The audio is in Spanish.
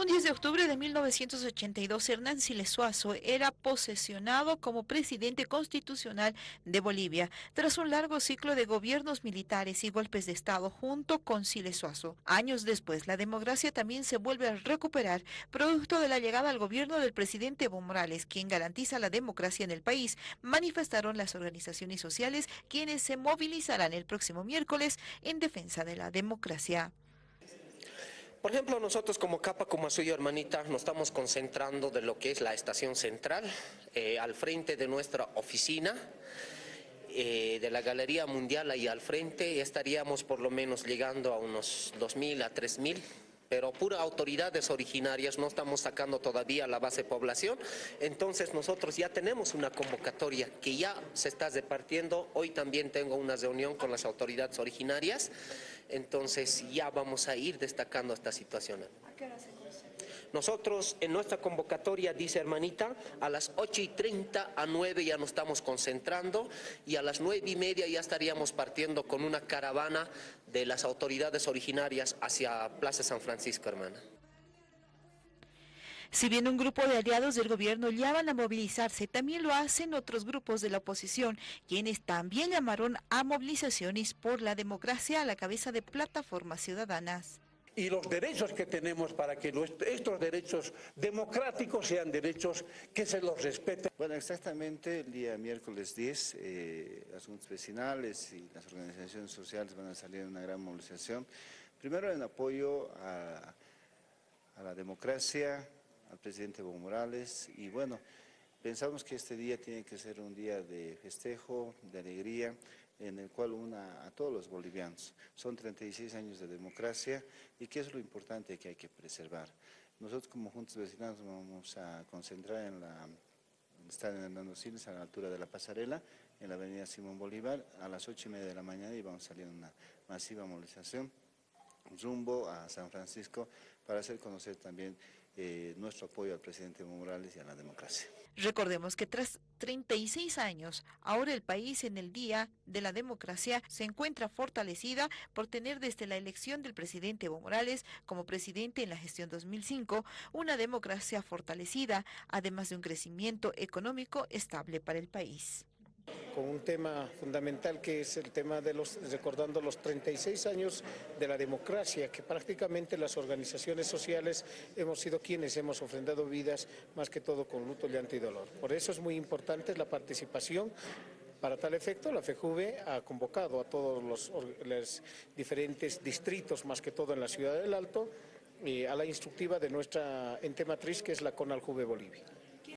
Un 10 de octubre de 1982, Hernán Siles Suazo era posesionado como presidente constitucional de Bolivia, tras un largo ciclo de gobiernos militares y golpes de Estado junto con Siles Suazo. Años después, la democracia también se vuelve a recuperar, producto de la llegada al gobierno del presidente Evo Morales, quien garantiza la democracia en el país, manifestaron las organizaciones sociales quienes se movilizarán el próximo miércoles en defensa de la democracia. Por ejemplo, nosotros como Capa, como suyo hermanita, nos estamos concentrando de lo que es la estación central, eh, al frente de nuestra oficina, eh, de la Galería Mundial ahí al frente, estaríamos por lo menos llegando a unos 2.000 a 3.000 pero pura autoridades originarias, no estamos sacando todavía la base población, entonces nosotros ya tenemos una convocatoria que ya se está repartiendo, hoy también tengo una reunión con las autoridades originarias, entonces ya vamos a ir destacando esta situación. ¿A qué hora se nosotros en nuestra convocatoria, dice hermanita, a las 8 y 30 a 9 ya nos estamos concentrando y a las 9 y media ya estaríamos partiendo con una caravana de las autoridades originarias hacia Plaza San Francisco, hermana. Si bien un grupo de aliados del gobierno llaman a movilizarse, también lo hacen otros grupos de la oposición, quienes también llamaron a movilizaciones por la democracia a la cabeza de plataformas ciudadanas y los derechos que tenemos para que estos derechos democráticos sean derechos que se los respeten. Bueno, exactamente el día miércoles 10, eh, las juntas vecinales y las organizaciones sociales van a salir en una gran movilización. Primero en apoyo a, a la democracia, al presidente Evo Morales y bueno, pensamos que este día tiene que ser un día de festejo, de alegría, en el cual una a todos los bolivianos. Son 36 años de democracia y que es lo importante que hay que preservar. Nosotros como Juntos Vecinos vamos a concentrar en la están en Hernando a la altura de la pasarela, en la avenida Simón Bolívar, a las 8 y media de la mañana y vamos a salir una masiva movilización rumbo a San Francisco para hacer conocer también eh, nuestro apoyo al presidente Morales y a la democracia. Recordemos que tras 36 años, ahora el país en el Día de la Democracia se encuentra fortalecida por tener desde la elección del presidente Evo Morales como presidente en la gestión 2005 una democracia fortalecida, además de un crecimiento económico estable para el país con un tema fundamental que es el tema de los, recordando los 36 años de la democracia, que prácticamente las organizaciones sociales hemos sido quienes hemos ofrendado vidas, más que todo con luto, llanto y dolor. Por eso es muy importante la participación para tal efecto, la FEJUVE ha convocado a todos los, diferentes distritos, más que todo en la ciudad del Alto, eh, a la instructiva de nuestra ente matriz, que es la CONALJUVE Bolivia.